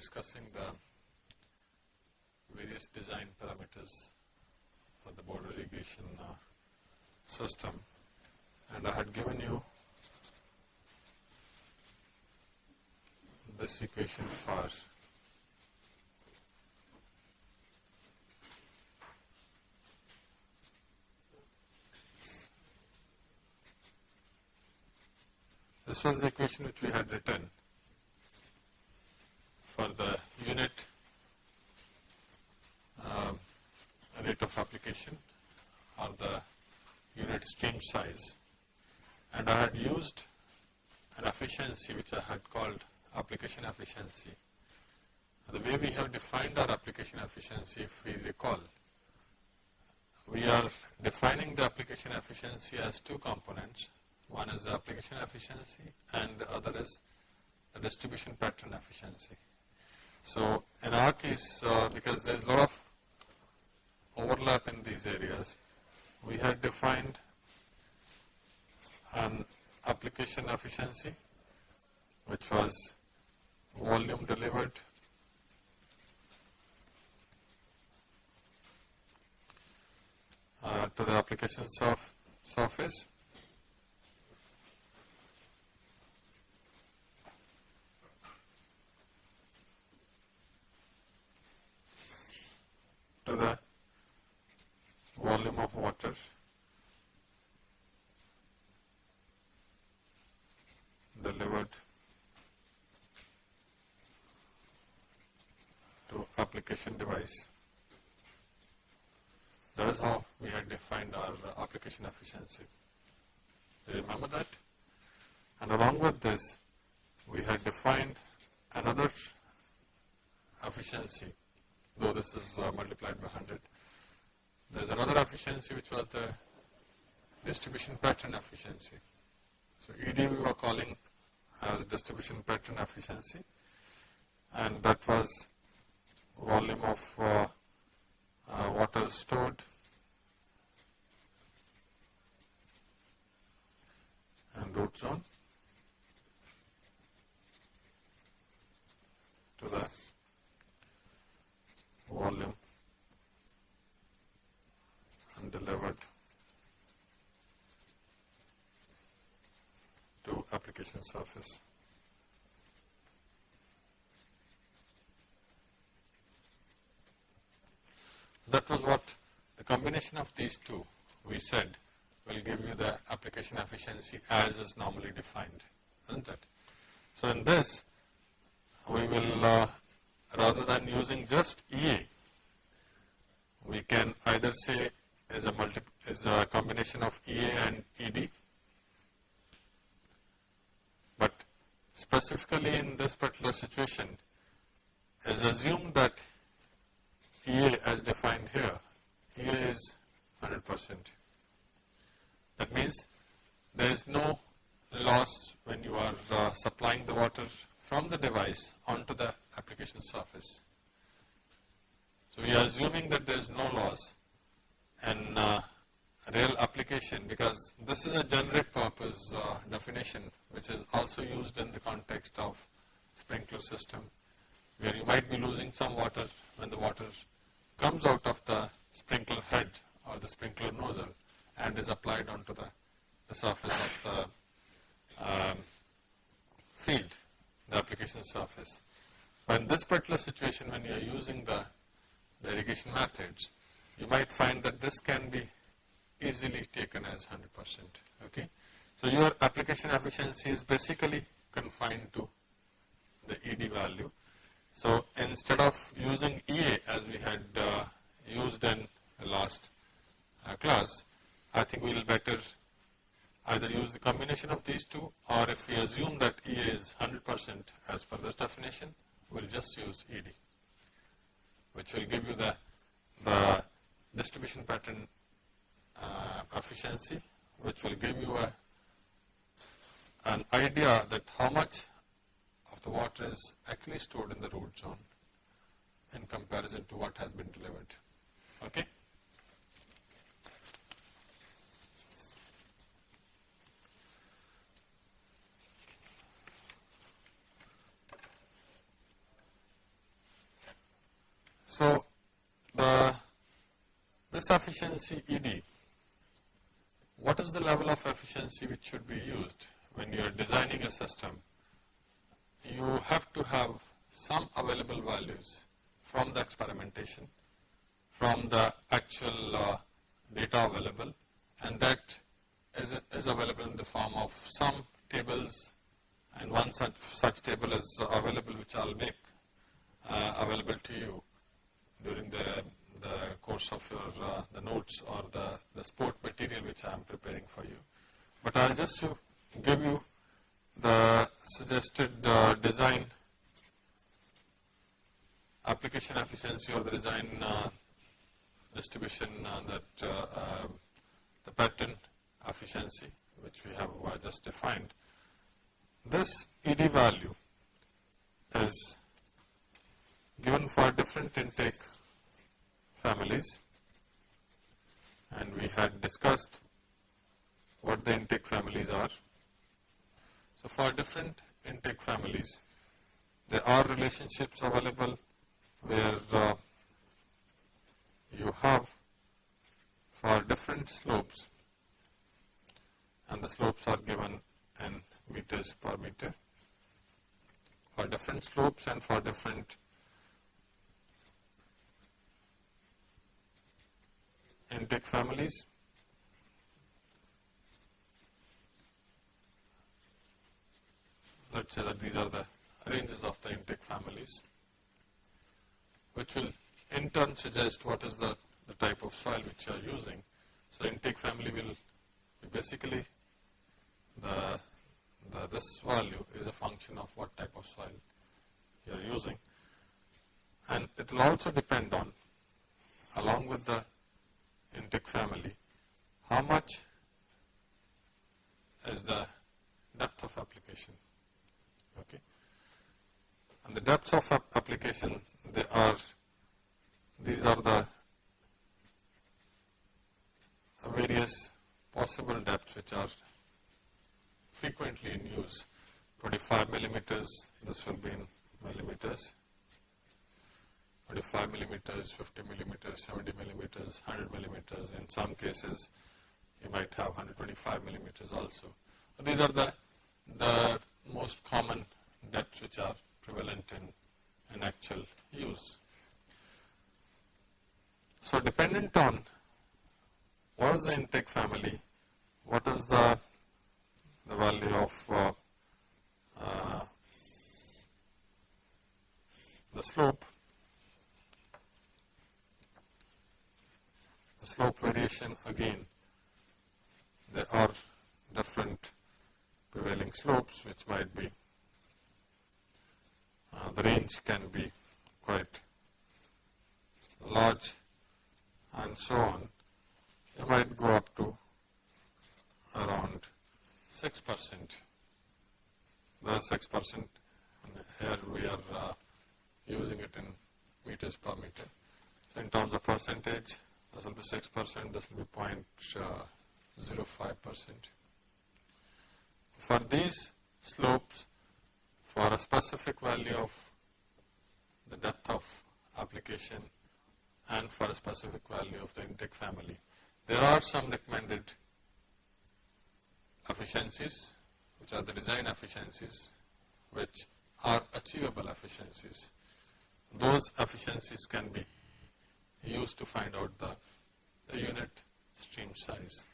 discussing the various design parameters for the border irrigation uh, system. And I had given you this equation for this was the equation which we had written for the unit uh, rate of application or the unit stream size and I had used an efficiency which I had called application efficiency. The way we have defined our application efficiency if we recall, we are defining the application efficiency as two components. One is the application efficiency and the other is the distribution pattern efficiency. So, in our case uh, because there is a lot of overlap in these areas, we had defined an application efficiency which was volume delivered uh, to the application surf surface. To the volume of water delivered to application device. That is how we had defined our application efficiency. Do you remember that? And along with this, we had defined another efficiency, though this is uh, multiplied by 100. There is another efficiency which was the distribution pattern efficiency. So, ED we were calling as distribution pattern efficiency. And that was volume of uh, uh, water stored. And root zone. To the volume delivered to application surface. That was what the combination of these two we said will give you the application efficiency as is normally defined, isn't it? So, in this we will uh, rather than using just EA, we can either say is a multi is a combination of EA and ED but specifically in this particular situation is assumed that EA as defined here, EA is 100 percent. That means there is no loss when you are uh, supplying the water from the device onto the application surface. So, we are assuming that there is no loss and uh, real application because this is a generic purpose uh, definition which is also used in the context of sprinkler system where you might be losing some water when the water comes out of the sprinkler head or the sprinkler nozzle and is applied onto the, the surface of the um, field, the application surface. But in this particular situation when you are using the, the irrigation methods, you might find that this can be easily taken as 100 percent. Okay. So, your application efficiency is basically confined to the ED value. So, instead of using EA as we had uh, used in the last uh, class, I think we will better either use the combination of these two or if we assume that EA is 100 percent as per this definition, we will just use ED, which will give you the, the distribution pattern uh, efficiency which will give you a, an idea that how much of the water is actually stored in the root zone in comparison to what has been delivered. Okay. So, the this efficiency ED, what is the level of efficiency which should be used when you are designing a system? You have to have some available values from the experimentation, from the actual uh, data available and that is, is available in the form of some tables and one such, such table is available which I will make uh, available to you during the, the course of your uh, the notes or the, the sport material which I am preparing for you. But I will just give you the suggested uh, design application efficiency or the design uh, distribution uh, that uh, the pattern efficiency which we have just defined. This ED value is given for different intake families. And we had discussed what the intake families are. So, for different intake families, there are relationships available where uh, you have for different slopes. And the slopes are given in meters per meter. For different slopes and for different intake families. Let us say that these are the ranges of the intake families, which will in turn suggest what is the, the type of soil which you are using. So, intake family will basically the, the this value is a function of what type of soil you are using and it will also depend on along with the intake family, how much is the depth of application. Okay. And the depths of application, they are, these are the various possible depths which are frequently in use. 25 millimeters, this will be in millimeters, 25 millimeters, 50 millimeters, 70 millimeters, 100 millimeters. In some cases, you might have 125 millimeters also. These are the, the most common depths which are prevalent in, in actual use. So, dependent on what is the intake family, what is the, the value of uh, uh, the slope the slope variation again. There are different prevailing slopes which might be uh, the range can be quite large and so on. You might go up to around 6 percent. The 6 percent here we are uh, using it in meters per meter. So in terms of percentage this will be 6 percent, this will be uh, 0.05 percent. For these slopes, for a specific value of the depth of application and for a specific value of the intake family, there are some recommended efficiencies which are the design efficiencies which are achievable efficiencies. Those efficiencies can be used to find out the, the unit stream size.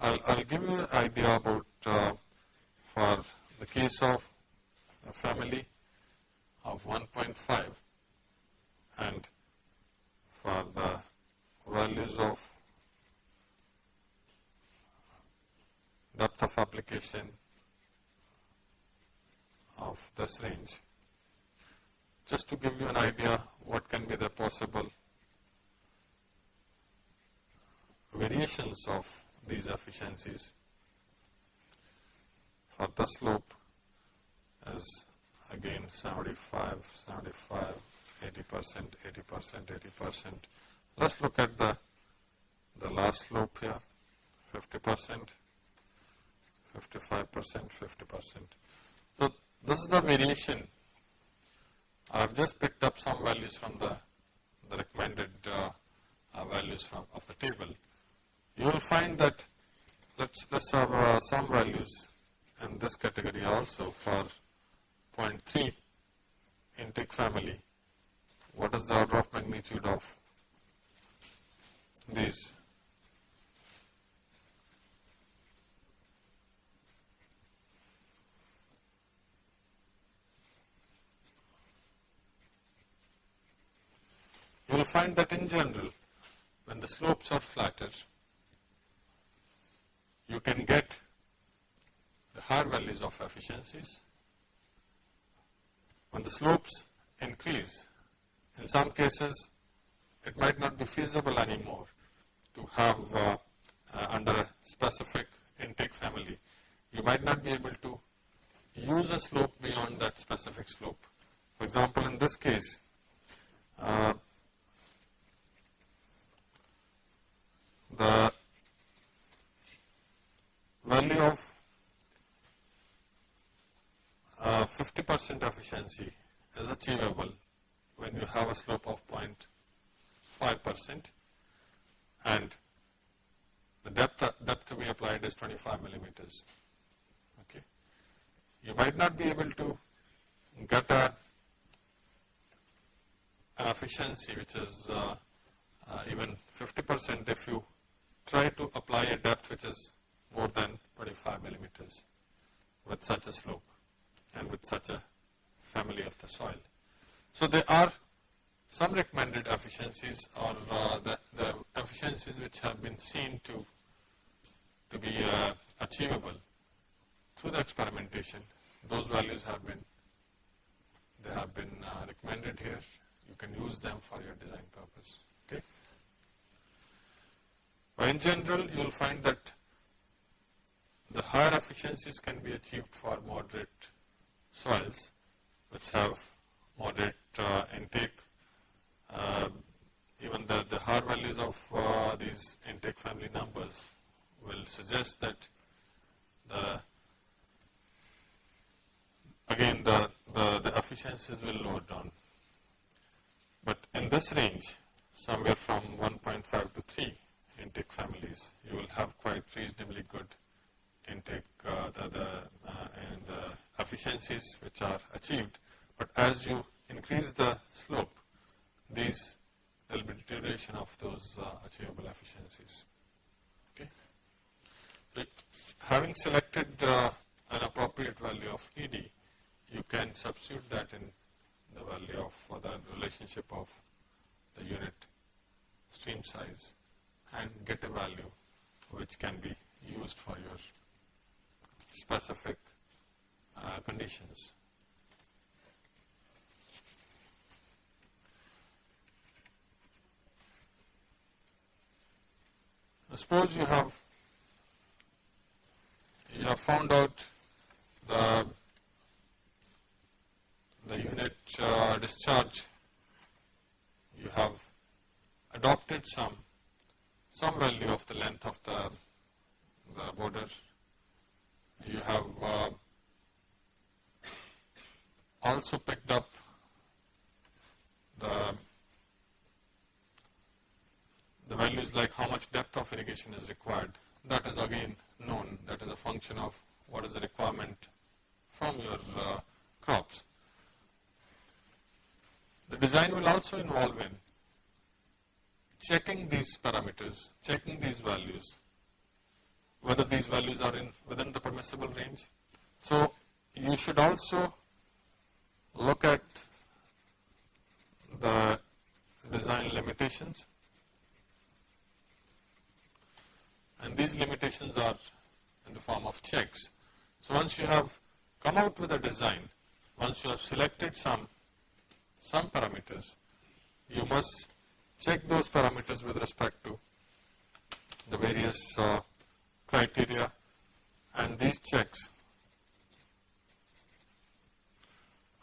I'll, I'll give you an idea about uh, for the case of a family of 1.5 and for the values of depth of application of this range. Just to give you an idea what can be the possible variations of these efficiencies for the slope is again 75, 75, 80 percent, 80 percent, 80 percent. Let us look at the, the last slope here 50 percent, 55 percent, 50 percent. So, this is the variation. I have just picked up some values from the, the recommended uh, uh, values from of the table, you will find that let's let's have uh, some values in this category also for 0.3 intake family. What is the order of magnitude of these? You will find that in general, when the slopes are flatter, you can get the higher values of efficiencies. When the slopes increase, in some cases it might not be feasible anymore to have uh, uh, under a specific intake family. You might not be able to use a slope beyond that specific slope. For example, in this case, uh, the value of 50 uh, percent efficiency is achievable when you have a slope of 0.5 percent and the depth, depth be applied is 25 millimeters. Okay. You might not be able to get a, an efficiency which is uh, uh, even 50 percent if you try to apply a depth which is more than 25 millimeters with such a slope and with such a family of the soil. So there are some recommended efficiencies or uh, the, the, efficiencies which have been seen to, to be uh, achievable through the experimentation. Those values have been, they have been uh, recommended here. You can use them for your design purpose. Okay. But in general, you will find that the higher efficiencies can be achieved for moderate soils which have moderate uh, intake. Uh, even the, the higher values of uh, these intake family numbers will suggest that the again the, the, the efficiencies will lower down. But in this range, somewhere from 1.5 to 3 intake families, you will have quite reasonably good intake, uh, the, the, uh, and the efficiencies which are achieved. But as you increase the slope, these there will be deterioration of those uh, achievable efficiencies. Okay. But having selected uh, an appropriate value of ED, you can substitute that in the value of uh, the relationship of the unit stream size and get a value which can be used for your specific uh, conditions. Suppose you have you have found out the the unit uh, discharge you have adopted some some value of the length of the the border you have uh, also picked up the the values like how much depth of irrigation is required. That is again known. That is a function of what is the requirement from your uh, crops. The design will also involve in checking these parameters, checking these values whether these values are in within the permissible range. So you should also look at the design limitations and these limitations are in the form of checks. So once you have come out with a design, once you have selected some some parameters, you must check those parameters with respect to the various uh, criteria and these checks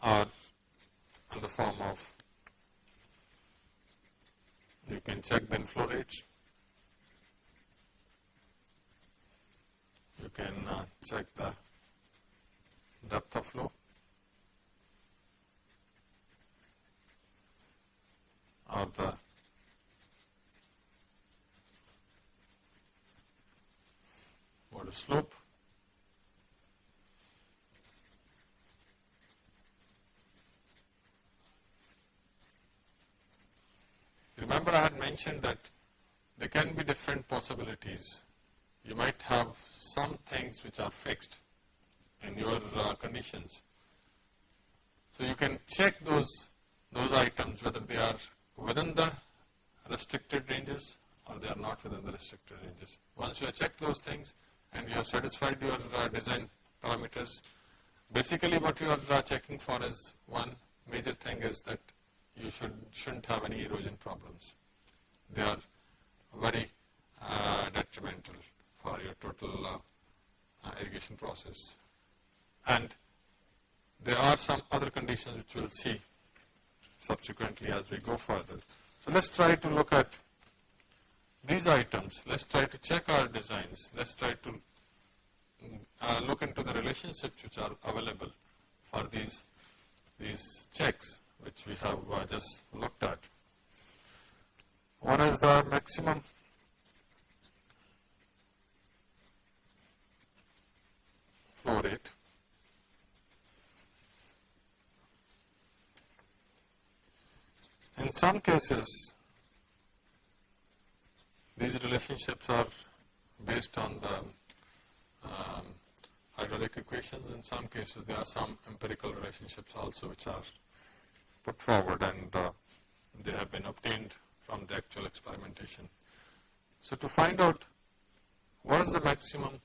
are in the form of you can check the inflow rates, you can uh, check the depth of flow. Or the the slope. Remember I had mentioned that there can be different possibilities. You might have some things which are fixed in your uh, conditions. So you can check those, those items whether they are within the restricted ranges or they are not within the restricted ranges. Once you checked those things and you have satisfied your uh, design parameters, basically what you are uh, checking for is one major thing is that you should, shouldn't have any erosion problems. They are very uh, detrimental for your total uh, irrigation process. And there are some other conditions which we'll see subsequently as we go further. So let's try to look at these items. Let's try to check our designs. Let's try to uh, look into the relationships which are available for these, these checks which we have uh, just looked at. One is the maximum flow rate. In some cases, these relationships are based on the um, hydraulic equations. In some cases, there are some empirical relationships also which are put forward and uh, they have been obtained from the actual experimentation. So to find out what is the maximum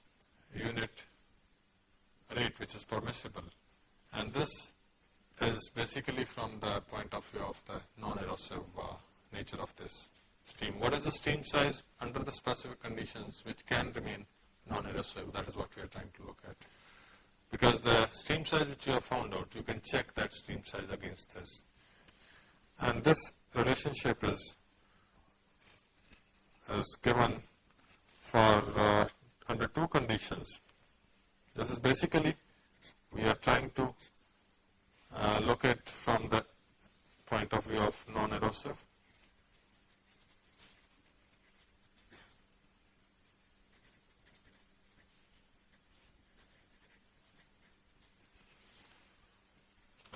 unit rate which is permissible and this is basically from the point of view of the non-erosive uh, nature of this stream. What is the stream size under the specific conditions which can remain non-erosive? That is what we are trying to look at. Because the stream size which you have found out, you can check that stream size against this. And this relationship is, is given for uh, under two conditions. This is basically, we are trying to uh, look at from the point of view of non-erosive.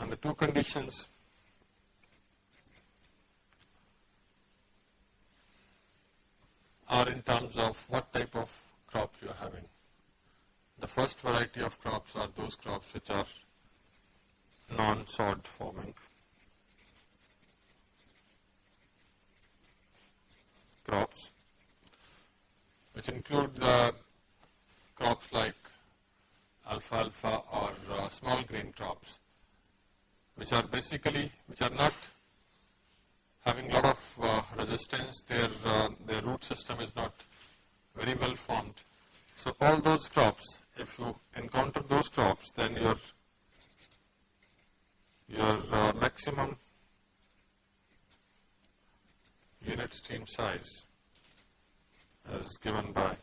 And the two conditions. Are in terms of what type of crops you are having. The first variety of crops are those crops which are non-sod forming. Crops, which include the crops like alfalfa or uh, small grain crops, which are basically, which are not having a lot of uh, resistance, their, uh, their root system is not very well formed. So all those crops, if you encounter those crops, then your, your uh, maximum unit stream size is given by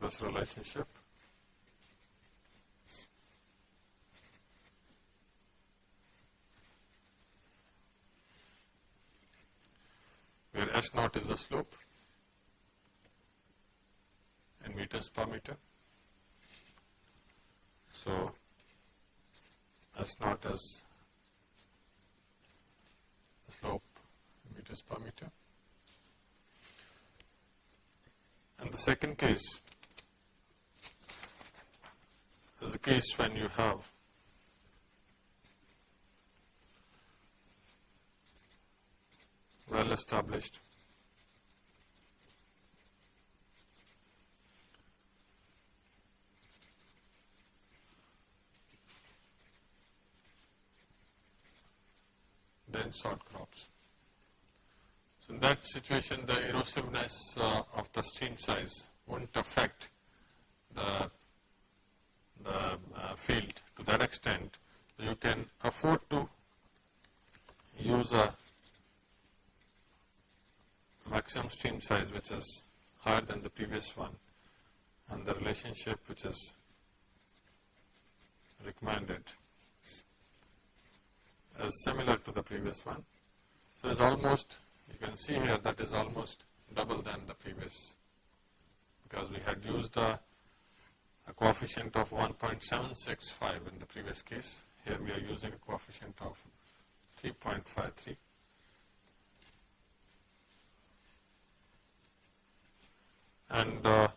this relationship. where S naught is the slope in meters per meter. So, S naught is the slope in meters per meter. And the second case is the case when you have well established. Dense sod crops. So in that situation the erosiveness uh, of the stream size won't affect the, the uh, field to that extent. You can afford to use a maximum stream size which is higher than the previous one and the relationship which is recommended is similar to the previous one. So it's almost, you can see here that is almost double than the previous because we had used the a coefficient of 1.765 in the previous case. Here we are using a coefficient of 3.53. And uh,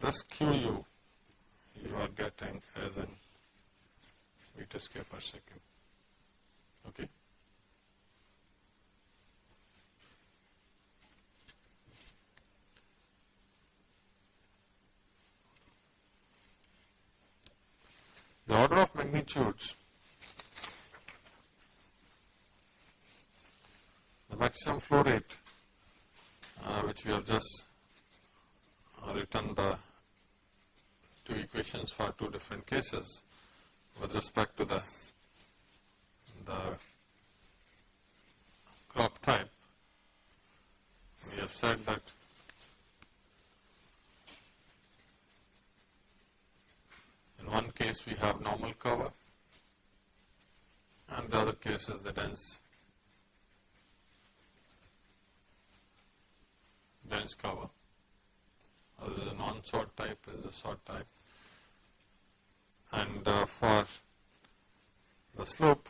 this QU you are getting as in meter square per second. Okay. The order of magnitudes, the maximum flow rate, uh, which we have just uh, written the two equations for two different cases with respect to the, the crop type. We have said that in one case we have normal cover and the other case is the dense dense cover. Uh, is a non-sod type, is a sod type and uh, for the slope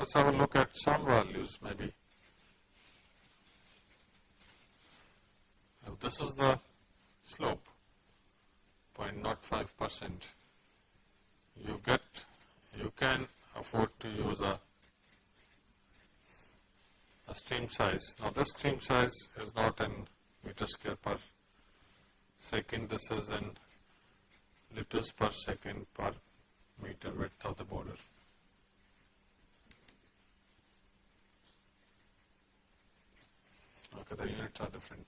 let's have a look at some values maybe if this is the slope 0.05 percent you get you can afford to use a a stream size. Now this stream size is not in meter square per second. This is in liters per second per meter width of the border. Okay, the units are different.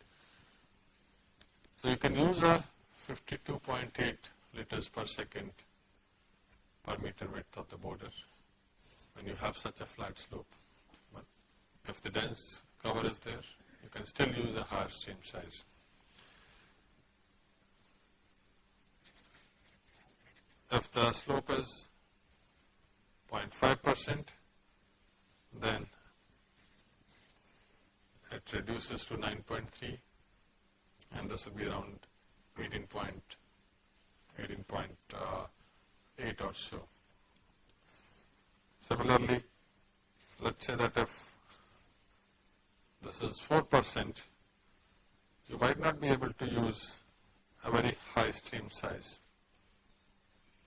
So you can use a 52.8 liters per second per meter width of the border when you have such a flat slope. But if the dense cover is there, you can still use a higher stream size. If the slope is 0.5 percent, then it reduces to 9.3 and this will be around 18.8 18 uh, or so. Similarly, let us say that if this is 4 percent, you might not be able to use a very high stream size.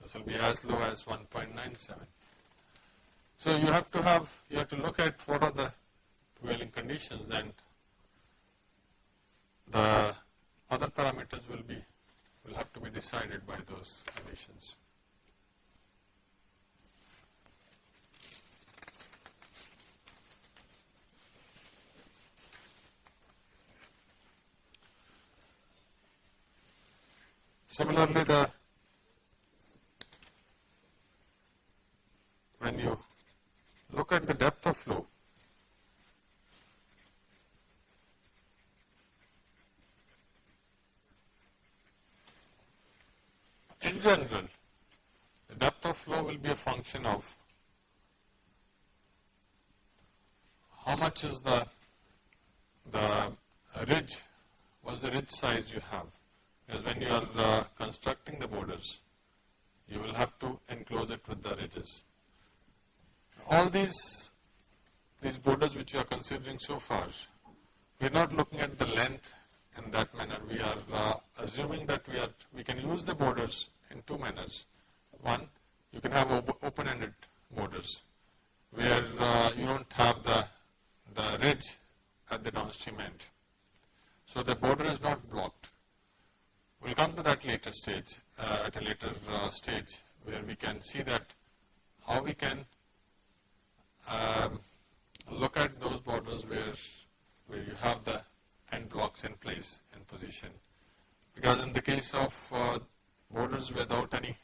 This will be as low as 1.97. So you have to have, you have to look at what are the prevailing conditions and the other parameters will be, will have to be decided by those conditions. Similarly, the when you look at the depth of flow, in general, the depth of flow will be a function of how much is the the ridge, what's the ridge size you have Because when you are uh, constructing the borders, you will have to enclose it with the ridges. All these, these borders which you are considering so far, we are not looking at the length in that manner. We are uh, assuming that we are we can use the borders in two manners. One, you can have op open-ended borders where uh, you don't have the the ridge at the downstream end. So the border is not blocked. We'll come to that later stage, uh, at a later uh, stage, where we can see that how we can um, look at those borders where, where you have the end blocks in place in position. Because in the case of uh, borders without any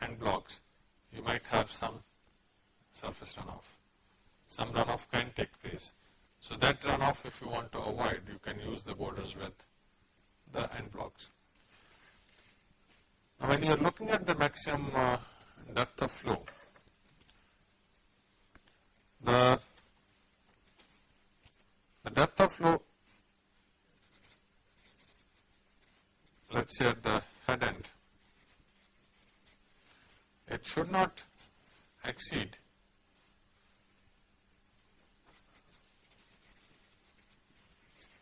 end blocks, you might have some surface runoff. Some runoff can take place. So that runoff, if you want to avoid, you can use the borders with the end blocks. Now, when you are looking at the maximum uh, depth of flow, the the depth of flow let us say at the end it should not exceed.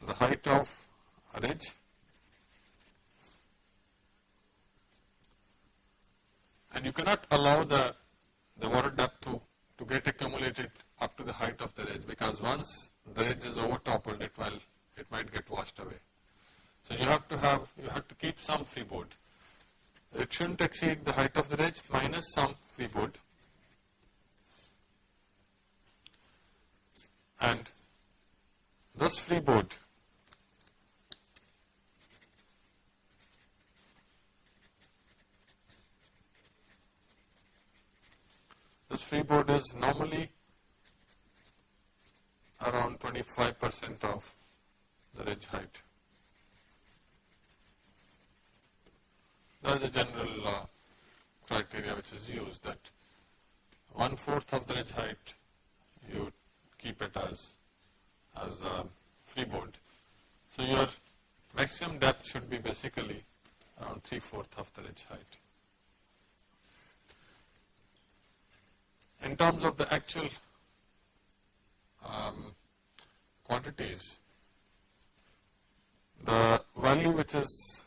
The height of a ridge. And you cannot allow the, the water depth to, to get accumulated up to the height of the ridge because once the ridge is overtoppled it will it might get washed away. So you have to have you have to keep some freeboard. It shouldn't exceed the height of the ridge minus some freeboard and this freeboard This freeboard is normally around 25 percent of the ridge height. That is the general uh, criteria which is used that one fourth of the ridge height you keep it as as a freeboard. So your maximum depth should be basically around three fourth of the ridge height. in terms of the actual um, quantities, the value which is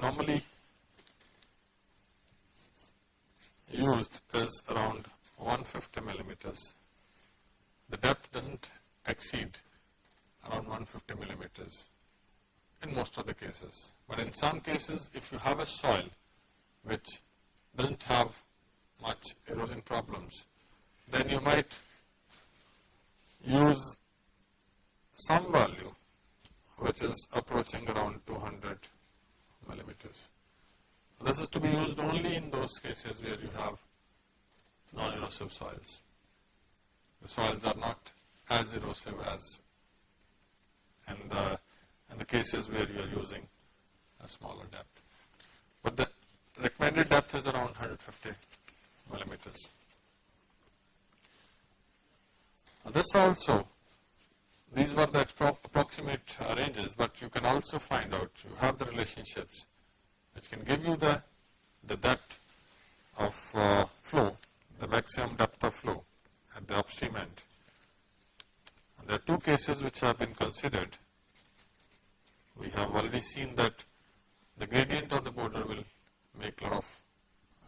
normally used is around 150 millimeters. The depth does not exceed around 150 millimeters in most of the cases. But in some cases, if you have a soil which does not have much erosion problems, then you might use some value which is approaching around 200 millimeters. This is to be used only in those cases where you have non-erosive soils. The soils are not as erosive as in the, in the cases where you are using a smaller depth. But the recommended depth is around 150 millimeters. This also, these were the approximate ranges, but you can also find out, you have the relationships which can give you the, the depth of uh, flow, the maximum depth of flow at the upstream end. And there are two cases which have been considered. We have already seen that the gradient of the border will make a lot of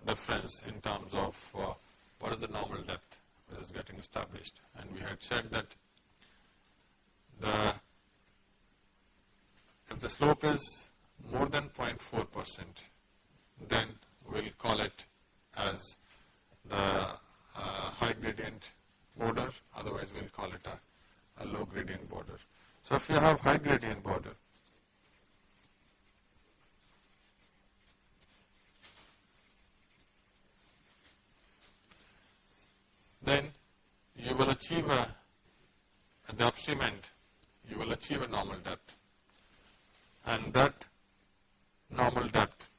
difference in terms of uh, what is the normal depth that is getting established. And we had said that the if the slope is more than 0.4 percent, then we'll call it as the uh, high gradient border, otherwise we'll call it a, a low gradient border. So if you have high gradient border, then you will achieve a, at the upstream end, you will achieve a normal depth. And that normal depth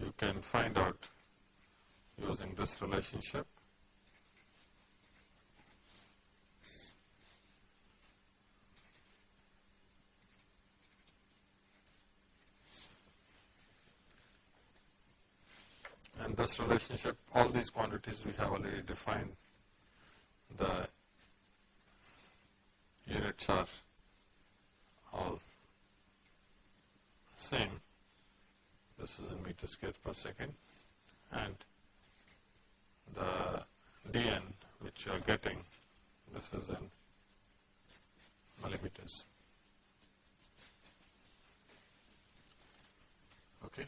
you can find out using this relationship and this relationship, all these quantities we have already defined. The units are all same. This is in meter square per second and the dn which you are getting, this is in millimeters. Okay.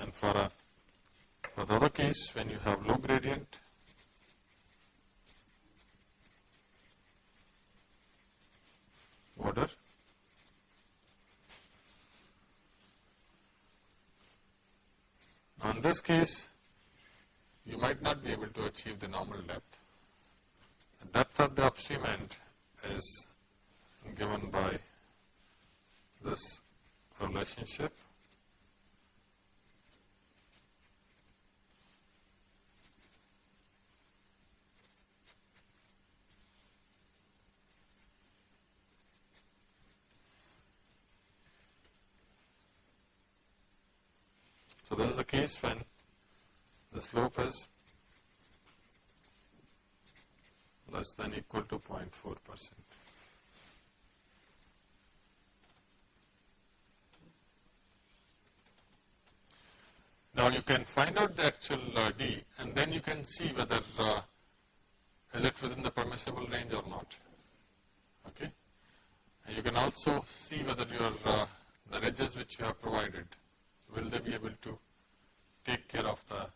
And for, a, for the other case, when you have low gradient, border, on this case, you might not be able to achieve the normal depth. The depth at the upstream end is given by this relationship So, this is the case when the slope is less than equal to 0.4 percent. Now, you can find out the actual uh, D and then you can see whether uh, is it within the permissible range or not. Okay. And you can also see whether your uh, the edges which you have provided will they be able to take care of the,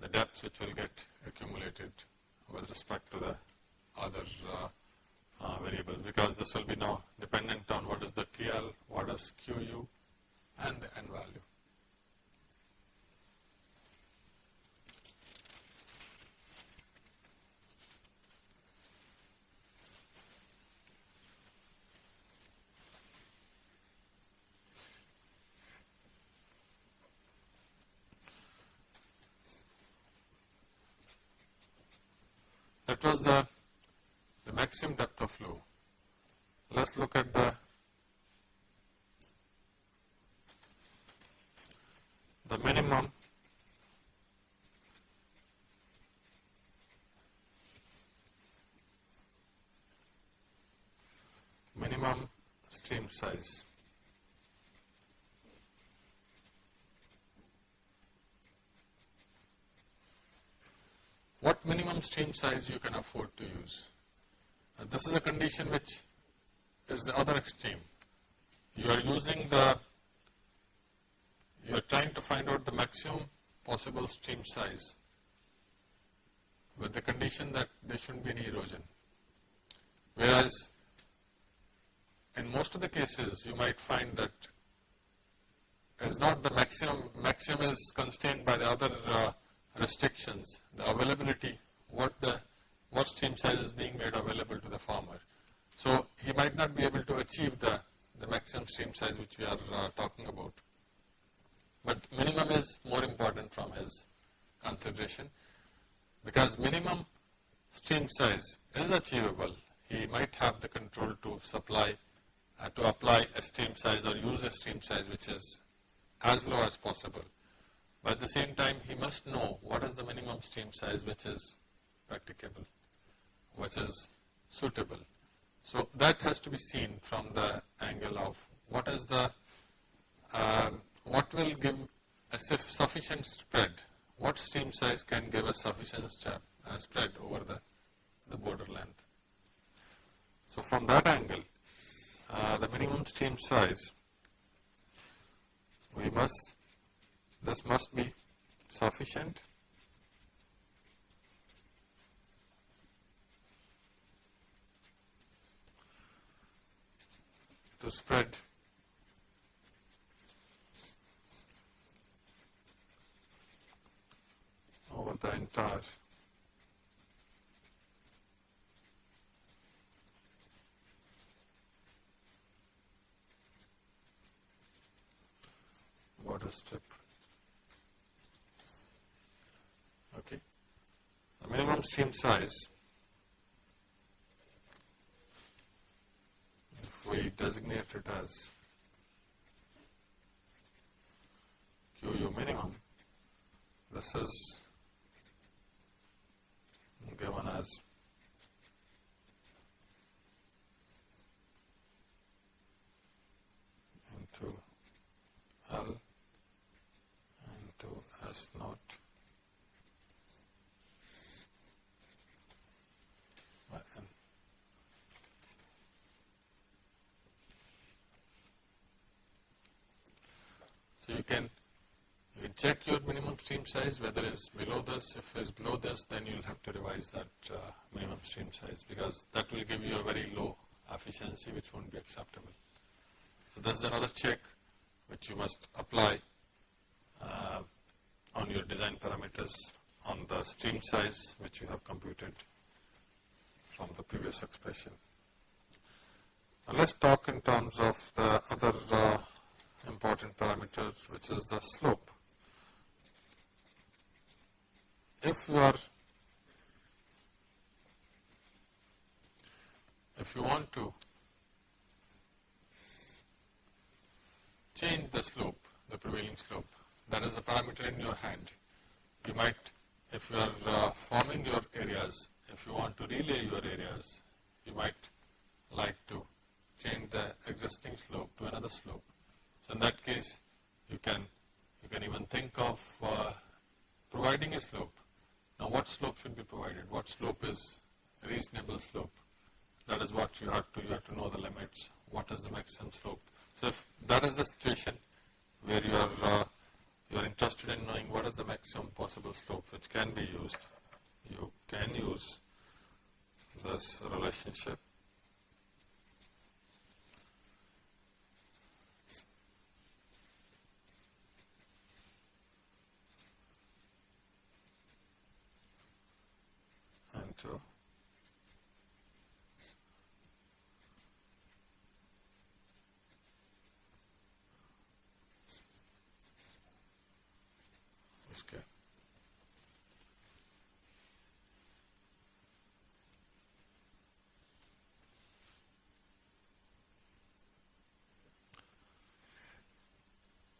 the depths which will get accumulated with respect to the other uh, uh, variables because this will be now dependent on what is the TL, what is QU and the N value. That was the, the maximum depth of flow. Let us look at the the minimum minimum stream size. what minimum stream size you can afford to use. This is a condition which is the other extreme. You are using the, you are trying to find out the maximum possible stream size with the condition that there shouldn't be any erosion. Whereas in most of the cases you might find that is not the maximum, maximum is constrained by the other uh, restrictions, the availability, what the what stream size is being made available to the farmer. So, he might not be able to achieve the, the maximum stream size which we are uh, talking about, but minimum is more important from his consideration because minimum stream size is achievable. He might have the control to supply, uh, to apply a stream size or use a stream size which is as low as possible. But at the same time, he must know what is the minimum stream size which is practicable, which is suitable. So that has to be seen from the angle of what is the, uh, what will give a sufficient spread, what stream size can give a sufficient uh, spread over the, the border length. So from that angle, uh, the minimum stream size, we must this must be sufficient to spread over the entire border strip. Okay. The minimum stream size, we designate it as QU minimum, this is given as into L into S naught So you can you check your minimum stream size whether it's below this. If it's below this, then you'll have to revise that uh, minimum stream size because that will give you a very low efficiency which won't be acceptable. So this is another check which you must apply uh, on your design parameters on the stream size which you have computed from the previous expression. Now let's talk in terms of the other uh, important parameters which is the slope. If you are if you want to change the slope, the prevailing slope, that is a parameter in your hand. You might, if you are uh, forming your areas, if you want to relay your areas, you might like to change the existing slope to another slope. So in that case, you can you can even think of uh, providing a slope. Now, what slope should be provided? What slope is reasonable slope? That is what you have to you have to know the limits. What is the maximum slope? So, if that is the situation where you are uh, you are interested in knowing what is the maximum possible slope which can be used, you can use this relationship. And to Okay.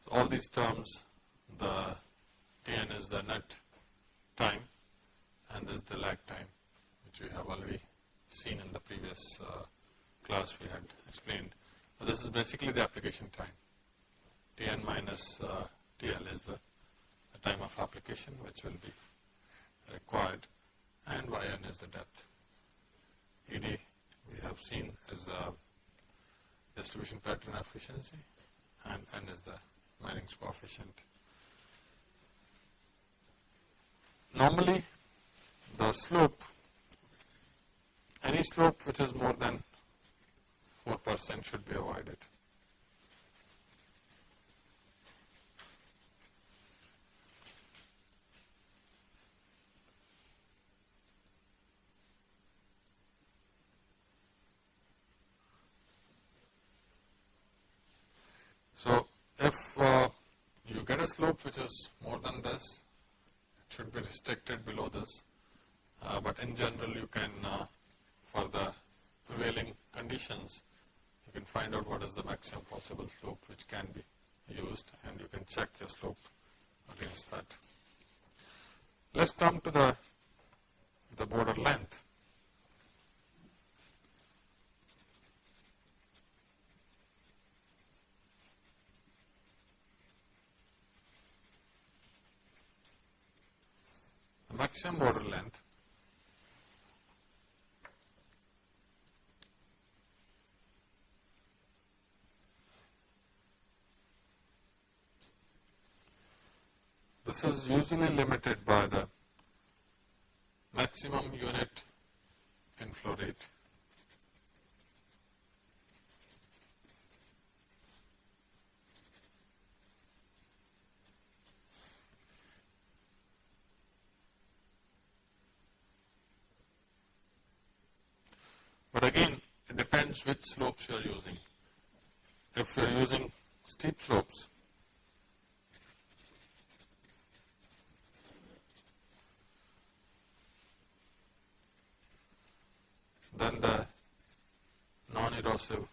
So all these terms, the Tn is the net time and this is the lag time which we have already seen in the previous uh, class we had explained. So this is basically the application time. Tn minus uh, TL is the the time of application which will be required and yn is the depth. Ed we have seen is the distribution pattern efficiency and n is the Manning's coefficient. Normally the slope, any slope which is more than 4 percent should be avoided. So, if uh, you get a slope which is more than this, it should be restricted below this, uh, but in general you can uh, conditions you can find out what is the maximum possible slope which can be used and you can check your slope against that. Let us come to the, the border length. maximum border length This is usually limited by the maximum unit inflow rate. But again, it depends which slopes you are using. If you are using steep slopes, then the non-erosive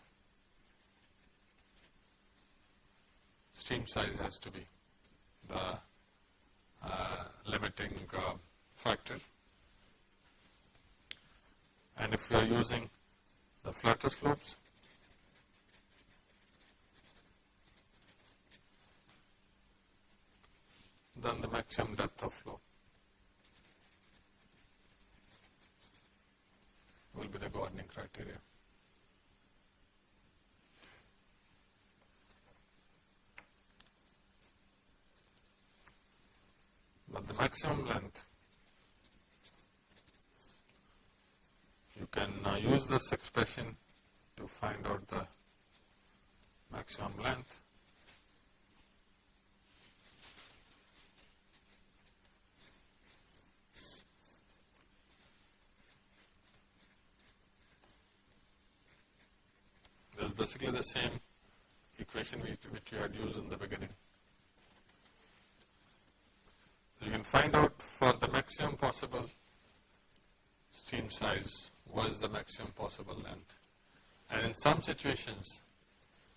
stream size has to be. The uh, limiting uh, factor. And if we are using the flatter slopes, then the maximum depth of flow will be the governing criteria. But the maximum length you can uh, use this expression to find out the maximum length. Basically the same equation which, which had used in the beginning. So you can find out for the maximum possible stream size what is the maximum possible length. And in some situations,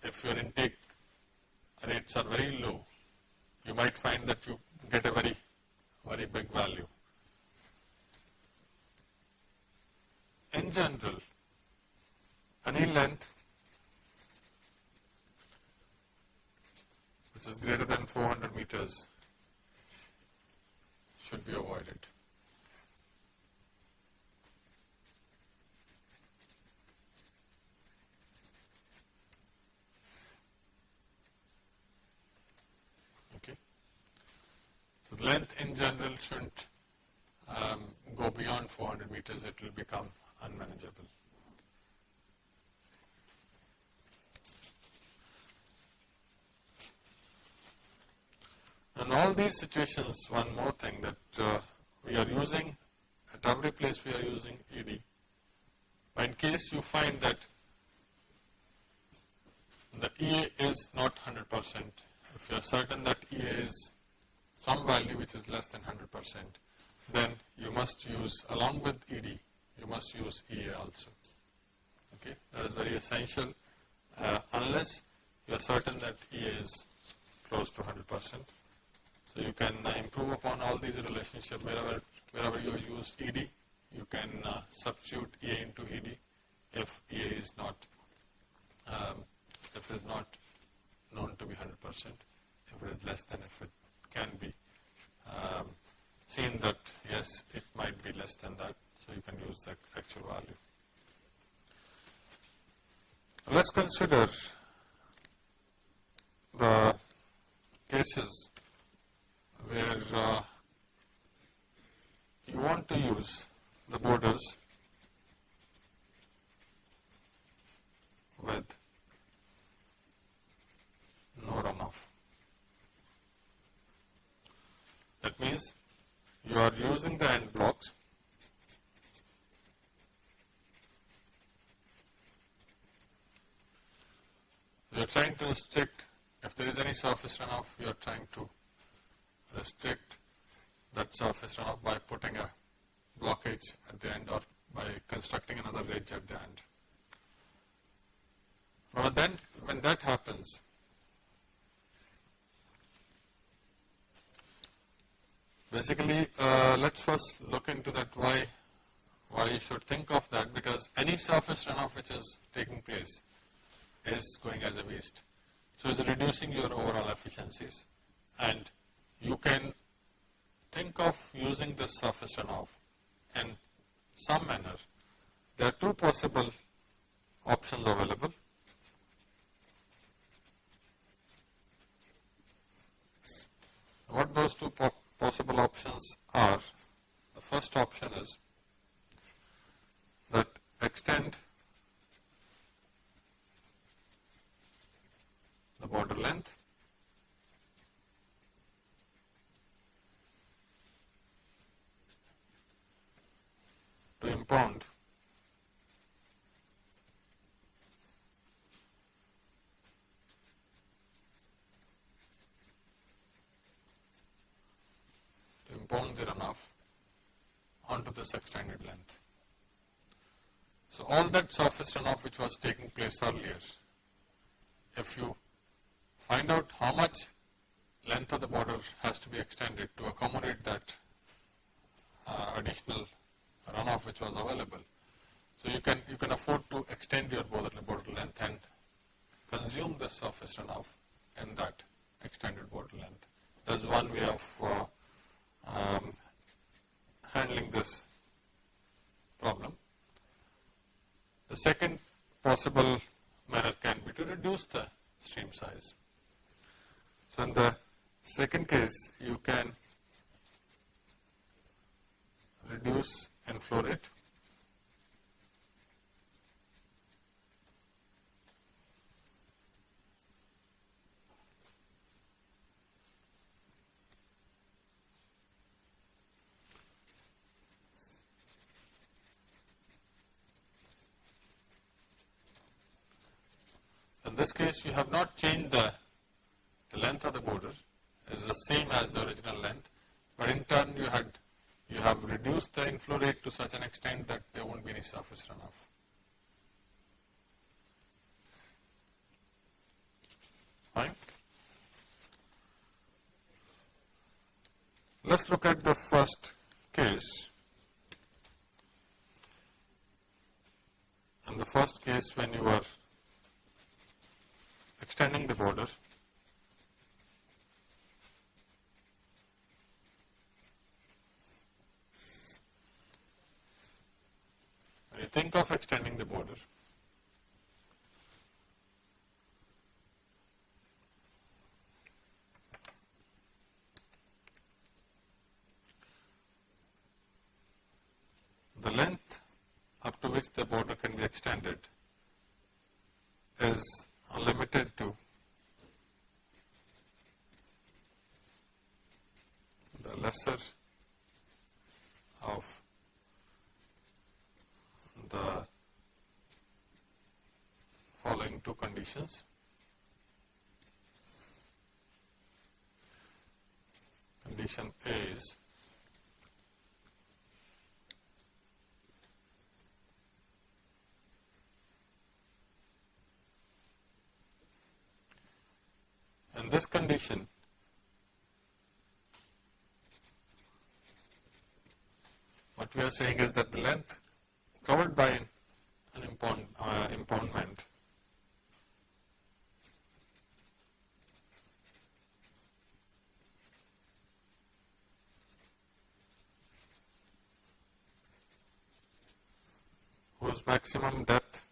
if your intake rates are very low, you might find that you get a very, very big value. In general, any length which is greater than 400 meters should be avoided. Okay. The length in general shouldn't um, go beyond 400 meters, it will become unmanageable. In all these situations, one more thing that uh, we are using, at every place we are using ED. But in case you find that the EA is not 100%, if you are certain that EA is some value which is less than 100%, then you must use, along with ED, you must use EA also. Okay, that is very essential uh, unless you are certain that EA is close to 100%. So you can uh, improve upon all these relationships wherever, wherever you use ED, you can uh, substitute EA into ED if EA is not, um, if it is not known to be 100%, if it is less than if it can be um, seen that yes, it might be less than that, so you can use the actual value. Let's consider the cases where uh, you want to use the borders with no runoff. That means you are using the end blocks you are trying to restrict if there is any surface runoff you are trying to restrict that surface runoff by putting a blockage at the end or by constructing another ridge at the end. But then when that happens, basically uh, let's first look into that why why you should think of that because any surface runoff which is taking place is going as a waste. So it's reducing your overall efficiencies and you can think of using this surface runoff in some manner. There are two possible options available. What those two po possible options are, the first option is that extend the border length to impound to impound the runoff onto this extended length. So, all that surface runoff which was taking place earlier, if you find out how much length of the border has to be extended to accommodate that uh, additional runoff which was available. So you can you can afford to extend your border, length and consume the surface runoff in that extended border length. That's one way of uh, um, handling this problem. The second possible manner can be to reduce the stream size. So in the second case, you can reduce and flow rate. In this case you have not changed the, the length of the border It is the same as the original length, but in turn you had you have reduced the inflow rate to such an extent that there won't be any surface runoff. Fine. Let's look at the first case. In the first case when you are extending the border, think of extending the border, the length up to which the border can be extended is limited to the lesser of the following two conditions. Condition A is In this condition, what we are saying is that the length covered by an impound, uh, impoundment. Whose maximum depth?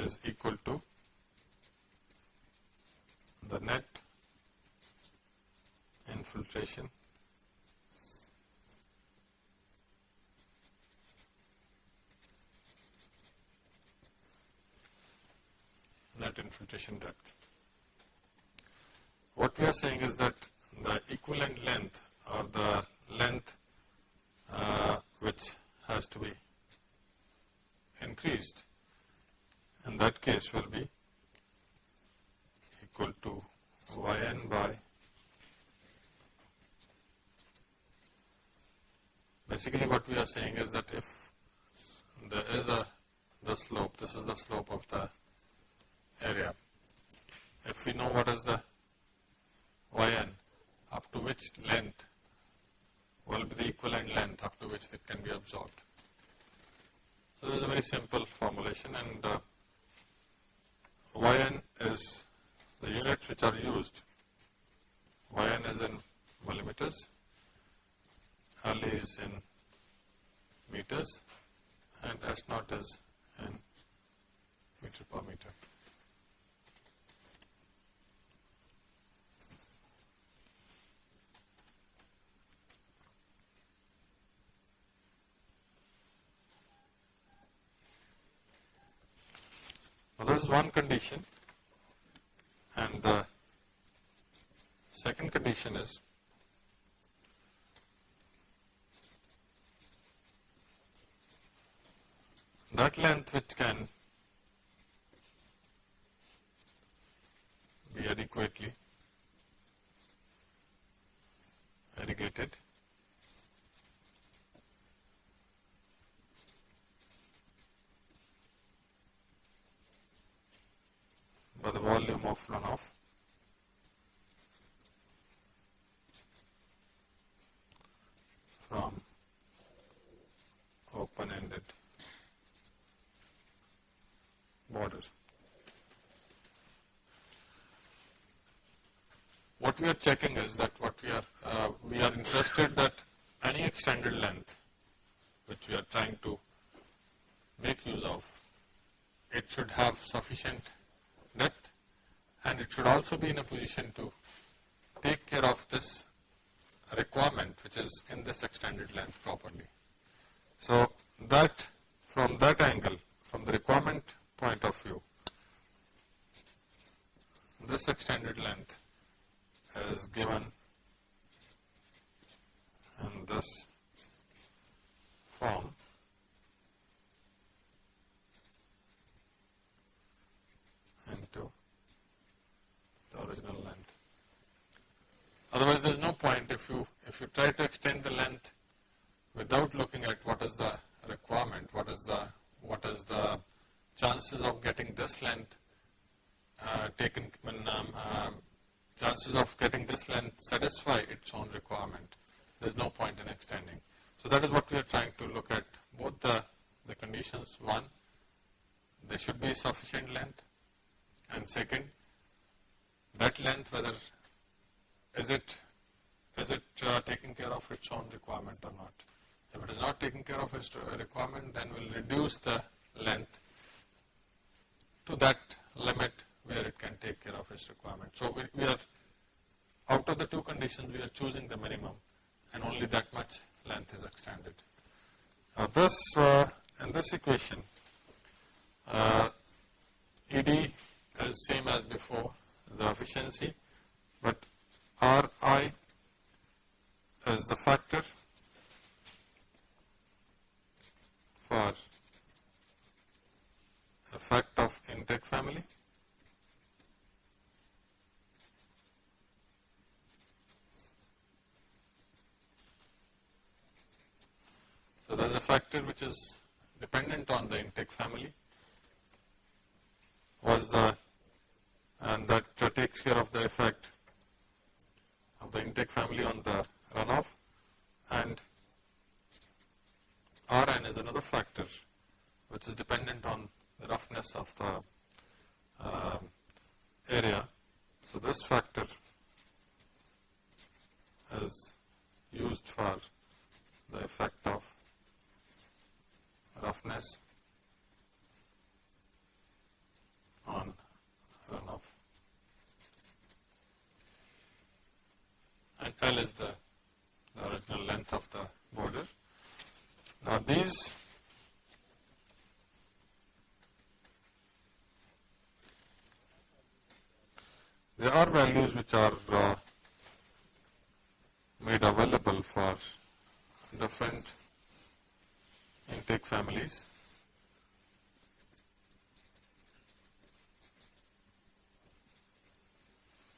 Is equal to the net infiltration net infiltration depth. What we are saying is that the equivalent length or the length uh, which has to be increased in that case will be equal to yn by basically what we are saying is that if there is a the slope, this is the slope of the area. If we know what is the yn up to which length will be the equivalent length up to which it can be absorbed. So, this is a very simple formulation and uh, yn is the units which are used. yn is in millimeters, L is in meters and S naught is in meter per meter. Now, this is one condition and the second condition is that length which can be adequately irrigated by the volume of runoff from open-ended borders. What we are checking is that what we are, uh, we are interested that any extended length which we are trying to make use of, it should have sufficient depth and it should also be in a position to take care of this requirement which is in this extended length properly. So, that from that angle, from the requirement point of view, this extended length is given in this form into the original length. Otherwise, there is no point if you if you try to extend the length without looking at what is the requirement, what is the what is the chances of getting this length uh, taken when uh, chances of getting this length satisfy its own requirement. There is no point in extending. So that is what we are trying to look at both the, the conditions. One, there should be sufficient length and second, that length whether is it is it uh, taking care of its own requirement or not. If it is not taking care of its requirement, then we'll reduce the length to that limit where it can take care of its requirement. So we, we are out of the two conditions, we are choosing the minimum and only that much length is extended. Now this, uh, in this equation, uh, ED is same as before, the efficiency, but Ri is the factor for effect of intake family So, there is a factor which is dependent on the intake family was the and that takes care of the effect of the intake family on the runoff and Rn is another factor which is dependent on the roughness of the uh, area. So, this factor is used for the effect of roughness on runoff. And L is the, the original length of the border. Now these there are values which are uh, made available for different intake families.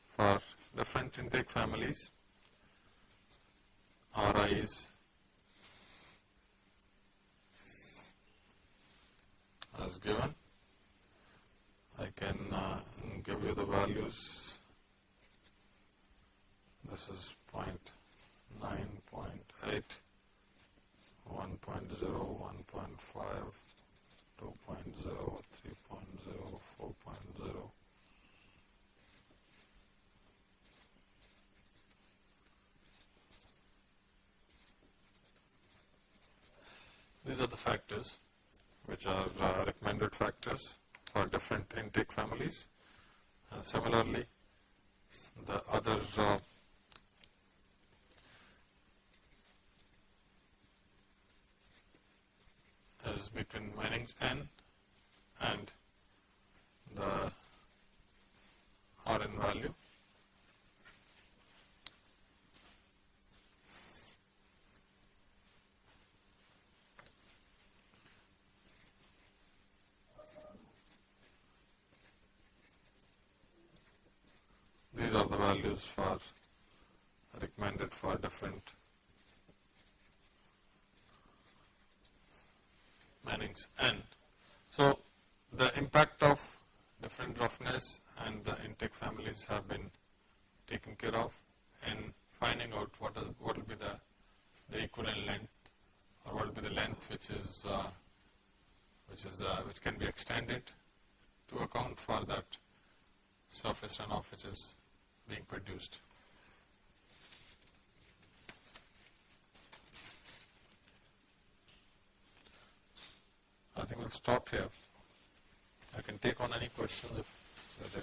For different intake families, RIs as given. I can uh, give you the values. This is point nine point eight. 1.0, 1.5, 2.0, 3.0, 4.0. These are the factors which are uh, recommended factors for different intake families. Uh, similarly, the other uh, is between Manning's n and the Rn value. These are the values for recommended for different Manning's. And So, the impact of different roughness and the intake families have been taken care of in finding out what is what will be the, the equivalent length or what will be the length which is uh, which is uh, which can be extended to account for that surface runoff which is being produced. I think we'll stop here. I can take on any questions if there